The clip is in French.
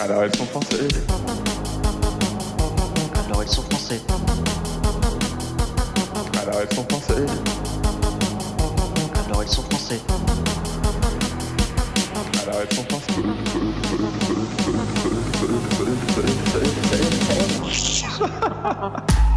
Ah, Alors elles sont françaises. Alors elles sont françaises. Alors ah, elles sont françaises. Alors elles sont françaises. Alors ah, elles sont françaises.